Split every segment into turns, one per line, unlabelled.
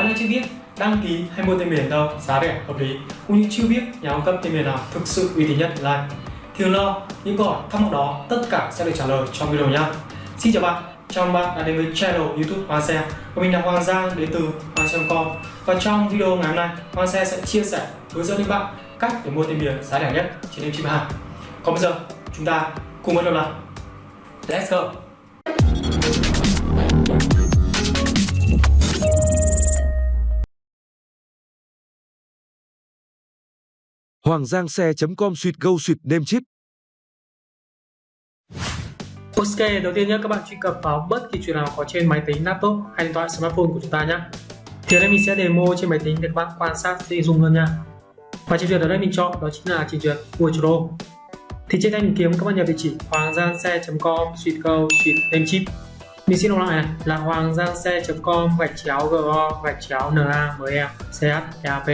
Bạn nào chưa biết đăng ký hay mua tên miền đâu, giá rẻ, hợp lý. Cũng như chưa biết nhà cung cấp tên miền nào thực sự uy tín nhất like thì lo, những câu hỏi, thắc mắc đó tất cả sẽ được trả lời trong video nhé xin chào bạn, chào mừng bạn đã đến với channel youtube Hoa Xe. Và mình là Hoàng Giang, đến từ Hoa Xe.com và trong video ngày hôm nay Hoa Xe sẽ chia sẻ, hướng dẫn đến bạn cách để mua tên miền giá rẻ nhất trên em chim hàng. Còn bây giờ, chúng ta cùng bắt đầu nào. Let's go.
Hoàng Giang xe.com suýt gâu suýt nêm chip
Ok, đầu tiên nhé các bạn truy cập vào bất kỳ chuyện nào có trên máy tính, laptop hay điện thoại smartphone của chúng ta nhé. Thì ở đây mình sẽ demo trên máy tính để các bạn quan sát dễ dùng hơn nha. Và trình duyệt ở đây mình chọn đó chính là trình duyệt Wordro. Thì trên đây mình kiếm các bạn nhập địa chỉ hoàng giang xe.com suite go suite name chip. Mình xin đọc lại này là hoàng giang xe.com gạch chéo go gạch chéo na me ch p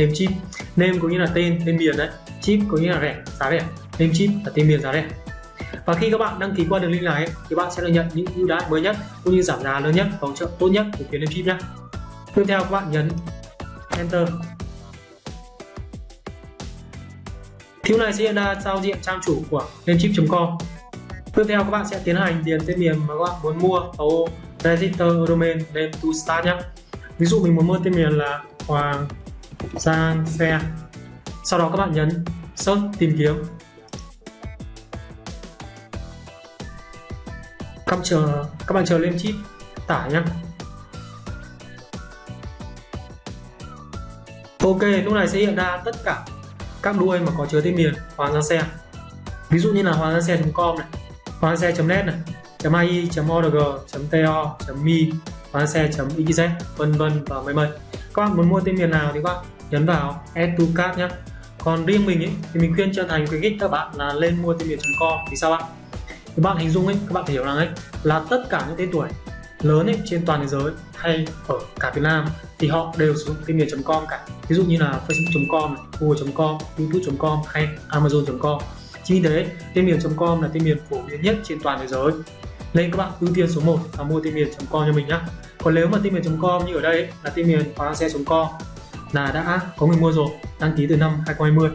name chip. Name cũng như là tên, tên miền đấy. Chip cũng như là rẻ, giá rẻ. Name chip là tên miền giá rẻ và khi các bạn đăng ký qua đường link này thì bạn sẽ được nhận những ưu đãi mới nhất cũng như giảm giá lớn nhất và hỗ trợ tốt nhất của phía chip nhé tiếp theo các bạn nhấn enter thiếu này sẽ hiện ra giao diện trang chủ của Namecheap.com tiếp theo các bạn sẽ tiến hành điền tên miền mà các bạn muốn mua ở register domain name to start nhé ví dụ mình muốn mua tên miền là hoàng giang xe sau đó các bạn nhấn search tìm kiếm. Các bạn chờ các bạn chờ lên chip tải nhá. Ok lúc này sẽ hiện ra tất cả các đuôi mà có chứa tên miền hoàng giang xe. Ví dụ như là hoàng giang xe.com này hoàng giang xe.net này .ai, .org, .to, .mi, hoàng giang xe.xz, vân vân và mây mây. Các bạn muốn mua tên miền nào thì các bạn nhấn vào add to cart nhé. Còn riêng mình ấy, thì mình khuyên trở thành khuyến khích các bạn là lên mua tên miền.com vì sao ạ? các bạn hình dung ấy các bạn phải hiểu rằng ấy là tất cả những tên tuổi lớn ấy trên toàn thế giới hay ở cả Việt Nam thì họ đều sử dụng tên miền.com cả. Ví dụ như là facebook.com google.com youtube.com hay amazon.com chính vì thế tên miền.com là tên miền phổ biến nhất trên toàn thế giới. Nên các bạn ưu tiên số 1 là mua tên miền.com cho mình nhé còn nếu mà tên miền.com như ở đây ấy, là tên miền khoáng xe.com là đã có người mua rồi đăng ký từ năm 2020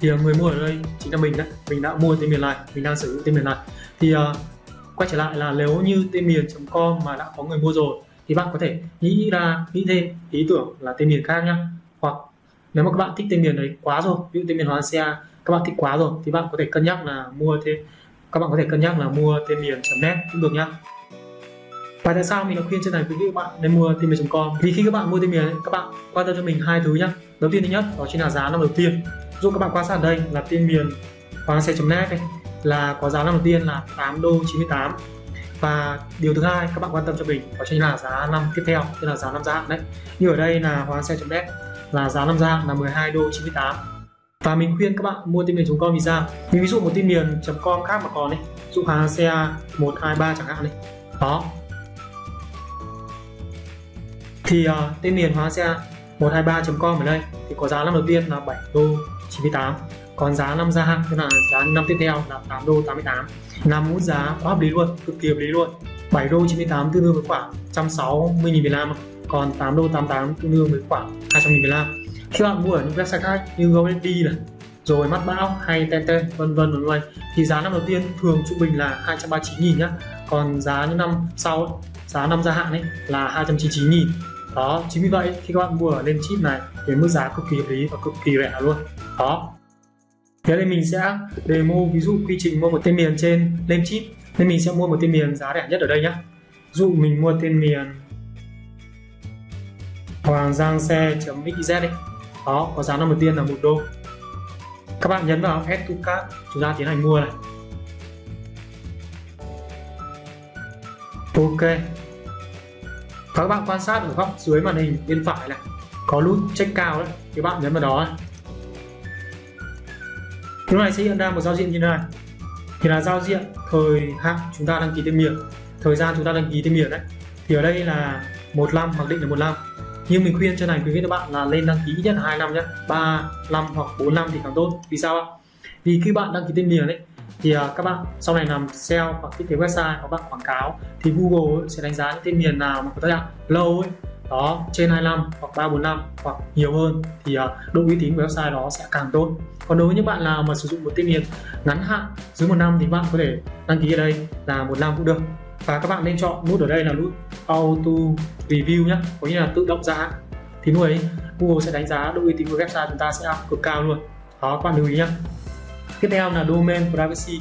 thì à, người mua ở đây chính là mình đấy. Mình đã mua tên miền này mình đang sử dụng tên miền này. Thì uh, quay trở lại là nếu như tên miền.com mà đã có người mua rồi thì bạn có thể nghĩ ra nghĩ thêm ý tưởng là tên miền khác nhá. Hoặc nếu mà các bạn thích tên miền đấy quá rồi ví dụ tên miền hoa Xe các bạn thích quá rồi thì bạn có thể cân nhắc là mua thêm các bạn có thể cân nhắc là mua tên miền.net cũng được nhá và tại sao mình đã khuyên trên này? Quý vị các bạn, nên mua tên miền.com vì khi các bạn mua tên miền các bạn quan tâm cho mình hai thứ nhá. Đầu tiên thứ nhất, đó chính là giá năm đầu tiên. Dụ các bạn quan sát đây là tên miền hoàng xe.net này, là có giá năm đầu tiên là 8 đô 98 và điều thứ hai, các bạn quan tâm cho mình, đó chính là giá năm tiếp theo, tức là giá năm gia hạn đấy. Như ở đây là hóa xe.net là giá năm gia là 12 đô 98 và mình khuyên các bạn mua tin miền.com vì sao? Mình ví dụ một tin miền.com khác mà còn đấy dụ hóa xe 123 chẳng hạn này đó thì uh, tên miền hóa xe 123.com ở đây. Thì có giá năm đầu tiên là 7 đô 98 còn giá năm gia hạn tức là giá năm tiếp theo là 8 đô 88 năm một giá quá hợp lý luôn cực kỳ hợp lý luôn. 7 đô 98 tương đương với khoảng 160 000 Việt Nam còn 8 đô 88 tương đương với khoảng 200 000 Việt Nam. Khi bạn mua ở những website khác như GoDaddy này rồi mắt bão hay Tenten vân vân vân vân thì giá năm đầu tiên thường trung bình là 239 000 nhá. Còn giá những năm sau giá năm gia hạn ấy là 299 000 đó, chính vì vậy khi các bạn mua ở lên chip này thì mức giá cực kỳ hợp lý và cực kỳ rẻ luôn. Đó. Thế nên mình sẽ demo, ví dụ quy trình mua một tên miền trên lên chip, nên mình sẽ mua một tên miền giá rẻ nhất ở đây nhé dụ mình mua tên miền hoàng giang xe.xyz đi. Đó, có giá năm đầu tiên là một đô. Các bạn nhấn vào add to cart, chúng ta tiến hành mua này. Ok và các bạn quan sát ở góc dưới màn hình bên phải này. Có nút check cao đấy thì bạn nhấn vào đó Lúc này sẽ hiện ra một giao diện như này. Thì là giao diện thời hạn chúng ta đăng ký tên miền. Thời gian chúng ta đăng ký tên miền đấy. Thì ở đây là một năm, mặc định là một năm. Nhưng mình khuyên cho này quý vị các bạn là lên đăng ký nhất là hai năm nhé. Ba, năm hoặc 4 năm thì càng tốt. Vì sao ạ? Vì khi bạn đăng ký tên miền đấy thì uh, các bạn sau này làm SEO hoặc thiết kế website hoặc bạn quảng cáo thì Google sẽ đánh giá những tên miền nào mà có thời hạn lâu ấy. Đó trên 25 hoặc 345 hoặc nhiều hơn thì uh, độ uy tín của website đó sẽ càng tốt. Còn đối với những bạn nào mà sử dụng một tên miền ngắn hạn dưới một năm thì bạn có thể đăng ký ở đây là một năm cũng được. Và các bạn nên chọn nút ở đây là nút auto review nhé có nghĩa là tự động giá thì lúc ấy Google sẽ đánh giá độ uy tín của website chúng ta sẽ cực cao luôn. Đó các bạn lưu ý nhé tiếp theo là domain privacy.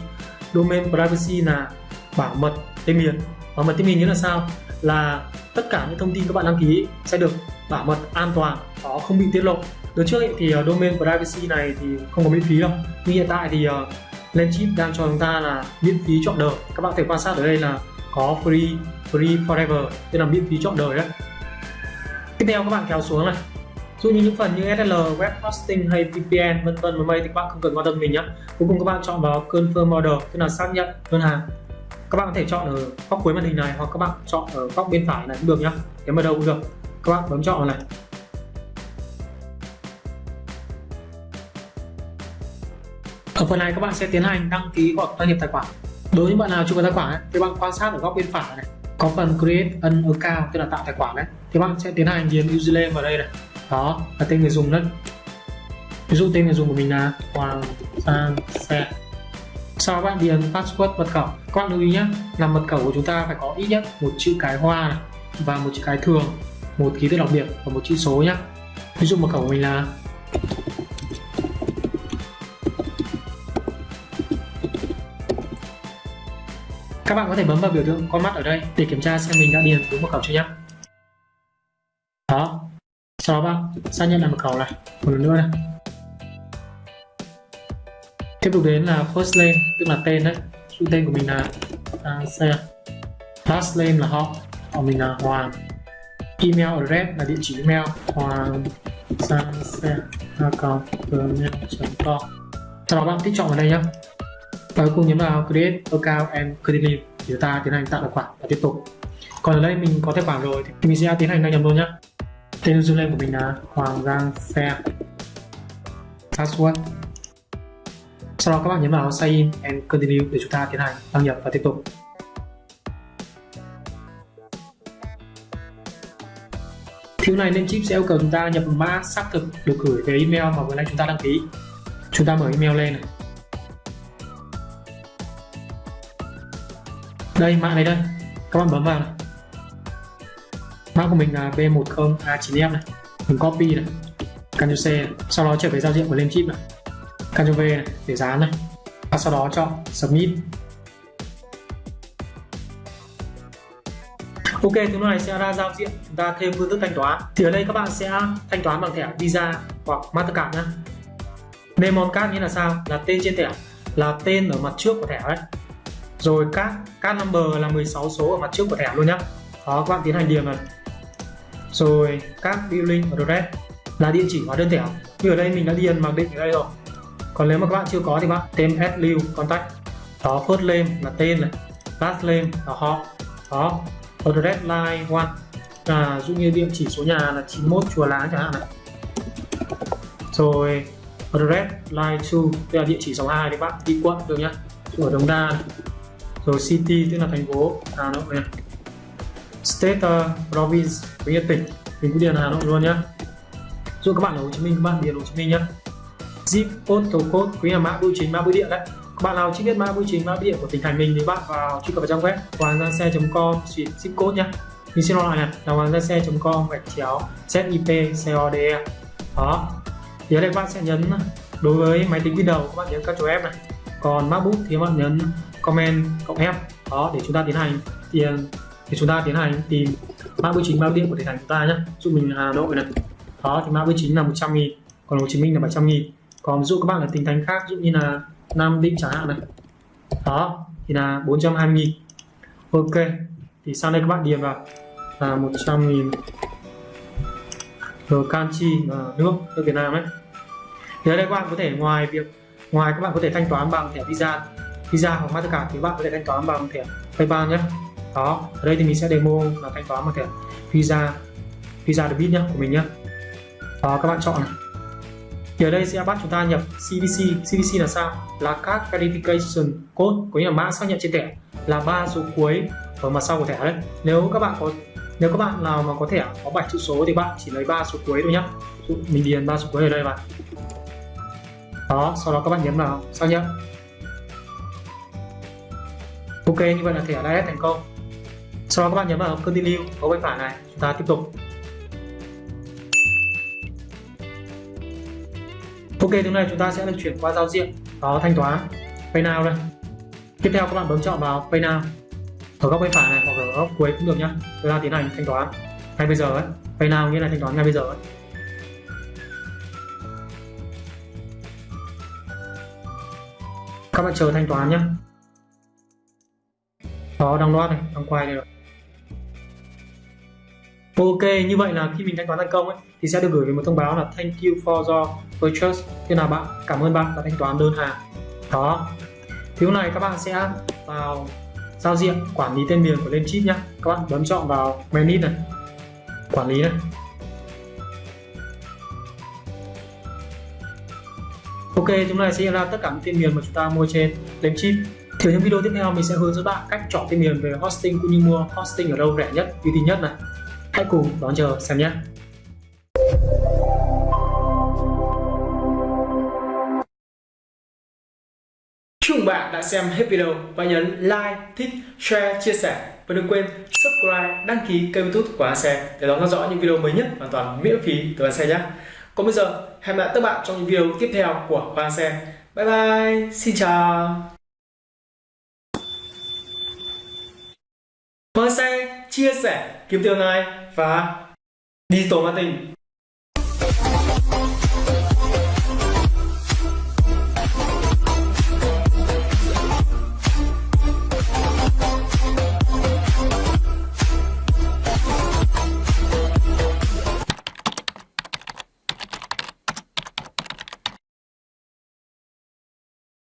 Domain privacy là bảo mật tên miền. Bảo mật tên miền nghĩa là sao? Là tất cả những thông tin các bạn đăng ký sẽ được bảo mật an toàn nó không bị tiết lộ. Đợt trước ấy, thì ờ, domain privacy này thì không có miễn phí đâu. Nhưng hiện tại thì ờ, lên Lemchip đang cho chúng ta là miễn phí chọn đời. Các bạn thể quan sát ở đây là có free free forever tức là miễn phí chọn đời đấy. Tiếp theo các bạn kéo xuống này dụ như những phần như SSL, web hosting hay VPN vân vân và mây thì các bạn không cần quan tâm mình nhé. Cuối cùng các bạn chọn vào confirm order tức là xác nhận đơn hàng. Các bạn có thể chọn ở góc cuối màn hình này hoặc các bạn chọn ở góc bên phải này cũng được nhá nếu mà đâu cũng được. Các bạn bấm chọn này. Ở phần này các bạn sẽ tiến hành đăng ký hoặc đăng nhập tài khoản. Đối với bạn nào chưa có tài khoản ấy, thì bạn quan sát ở góc bên phải này. Có phần create an account tức là tạo tài khoản đấy thì bạn sẽ tiến hành điền username vào đây này đó là tên người dùng đấy. Ví dụ tên người dùng của mình là Hoàng Sang Xe. Sau bạn điền password mật khẩu. Các bạn lưu ý nhé là mật khẩu của chúng ta phải có ít nhất một chữ cái hoa này và một chữ cái thường, một ký tự đặc biệt và một chữ số nhé ví dụ mật khẩu của mình là các bạn có thể bấm vào biểu tượng con mắt ở đây để kiểm tra xem mình đã điền đúng mật khẩu chưa nhé sau đó bạn xác nhận là mật khẩu này. Một lần nữa này tiếp tục đến là first name tức là tên đấy. Chủ tên của mình là à, xe. Last name là họ. Họ mình là Hoàng email address là địa chỉ email. Hoàng sang xe com. Sau đó bạn tích chọn vào đây nhé và cuối cùng nhấn vào create account and continue thì ta tiến hành tạo tài khoản và tiếp tục. Còn ở đây mình có tài khoản rồi thì mình sẽ tiến hành đăng nhập luôn nhé tên username của mình là hoàng giang xe password sau đó các bạn nhấn vào sign in and continue để chúng ta tiến hành đăng nhập và tiếp tục Thứ này nên chip sẽ yêu cầu chúng ta nhập mã xác thực được gửi về email mà vừa nãy chúng ta đăng ký. Chúng ta mở email lên này. Đây, mã này đây. Các bạn bấm vào này. Mã của mình là B10A9F này. Mình copy này. Ctrl C này. Sau đó trở về giao diện của lên chip này. Ctrl V này để dán này và sau đó chọn submit Ok, thứ này sẽ ra giao diện chúng ta thêm phương thức thanh toán thì ở đây các bạn sẽ thanh toán bằng thẻ Visa hoặc Mastercard nhé Name card nghĩa là sao? Là tên trên thẻ là tên ở mặt trước của thẻ đấy rồi các card number là 16 số ở mặt trước của thẻ luôn nhá đó các bạn tiến hành điền này rồi các billing address là địa chỉ hóa đơn thẻ. Như ở đây mình đã điền mặc định ở đây rồi. Còn nếu mà các bạn chưa có thì bạn thêm add lưu, contact. Đó, first name là tên này, last name là họ. Đó address line one. Là dụ như địa chỉ số nhà là 91 chùa lá chẳng hạn này. Rồi address line 2 tức là địa chỉ số 2 thì bạn đi quận được nhá. Ở Đồng Đa này. rồi city tức là thành phố. Hà Nội này state uh, province với tỉnh mình cứ điền Hà Nội luôn nhá. Dụ các bạn ở Hồ Chí Minh các bạn điền Hồ Chí Minh nhá. Zip postal code quý là mã bưu chính mã bưu điện đấy. Các bạn nào chưa biết mã bưu chính mã bưu điện của tỉnh thành mình thì bạn vào truy cập vào trang web hoàng giang xe.com xuyệt zip code nhé mình xin nói lại này là hoàng giang xe.com gạch chéo zip code đó. Thì ở đây các bạn sẽ nhấn đối với máy tính Windows các bạn nhấn các chỗ F này. Còn MacBook thì các bạn nhấn comment cộng F. Đó để chúng ta tiến hành tiền thì chúng ta tiến hành tìm mã bưu chính bao điện của tỉnh thành chúng ta nhé dụ mình Hà Nội này đó, thì mã bưu chính là 100 nghìn, còn Hồ Chí Minh là 700 nghìn. Còn ví dụ các bạn ở tỉnh thành khác, ví dụ như là Nam Định chẳng hạn này. Đó, thì là 420 nghìn. Ok, thì sau đây các bạn điền vào. Là 100 nghìn rồi canxi và nước nước Việt Nam đấy thì ở đây các bạn có thể ngoài việc, ngoài các bạn có thể thanh toán bằng thẻ Visa. Visa hoặc Mastercard thì các bạn có thể thanh toán bằng thẻ PayPal nhé đó, ở đây thì mình sẽ demo là thanh toán bằng thẻ Visa. Visa debit nhá, của mình nhé đó, các bạn chọn này. Thì ở đây sẽ bắt chúng ta nhập CVC CVC là sao? Là các verification code, có nghĩa là mã xác nhận trên thẻ là ba số cuối ở mặt sau của thẻ đấy. Nếu các bạn có, nếu các bạn nào mà có thẻ có 7 chữ số thì bạn chỉ lấy ba số cuối thôi nhá. Dụ mình điền ba số cuối ở đây vào. Đó, sau đó các bạn nhấn vào. Xác nhận ok, như vậy là thẻ đã thành công sau đó các bạn nhấn vào continue. Ở bên phải này, chúng ta tiếp tục. Ok thứ này chúng ta sẽ được chuyển qua giao diện. Đó thanh toán, pay now đây. Tiếp theo các bạn bấm chọn vào pay now. Ở góc bên phải này hoặc ở góc cuối cũng được nhá. Chúng ta tiến hành thanh toán ngay bây giờ ấy. Pay now nghĩa là thanh toán ngay bây giờ ấy. Các bạn chờ thanh toán nhé đó đang loát này đang quay đây rồi ok như vậy là khi mình thanh toán thành công ấy thì sẽ được gửi về một thông báo là thank you for your purchase. Tức là bạn? Cảm ơn bạn đã thanh toán đơn hàng. Đó. Thì lúc này các bạn sẽ vào giao diện quản lý tên miền của lên chip nhé các bạn bấm chọn vào menu này. Quản lý này. Ok, chúng này sẽ hiện ra tất cả những tên miền mà chúng ta mua trên lên chip. Thì ở những video tiếp theo mình sẽ hướng dẫn bạn cách chọn tên miền về hosting cũng như mua hosting ở đâu rẻ nhất, uy tín nhất này. Hãy cùng đón chờ xem nhé.
Chúc mừng bạn đã xem hết video và nhấn like, thích, share, chia sẻ và đừng quên subscribe, đăng ký kênh youtube của Xe để đón theo dõi những video mới nhất hoàn toàn miễn phí từ An Xe nhé. Còn bây giờ, hẹn gặp lại các bạn trong những video tiếp theo của hoa Xe. Bye bye, xin chào. Hoa Xe chia sẻ kiếm tiền này war die Sommerting.